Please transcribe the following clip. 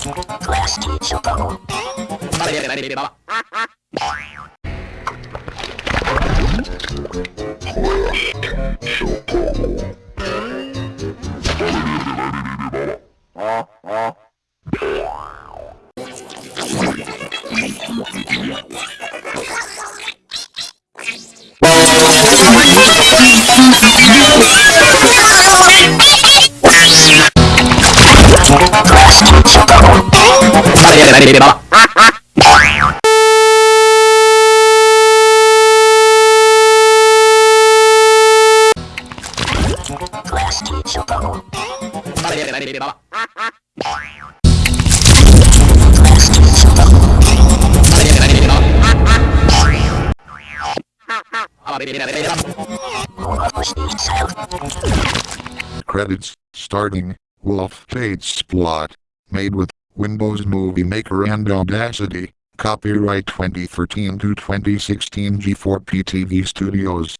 Class teacher. Class Class teacher itself. Credits, starting, Wolf Fates plot. Made with Windows Movie Maker and Audacity. Copyright 2013 to 2016 G4P TV Studios.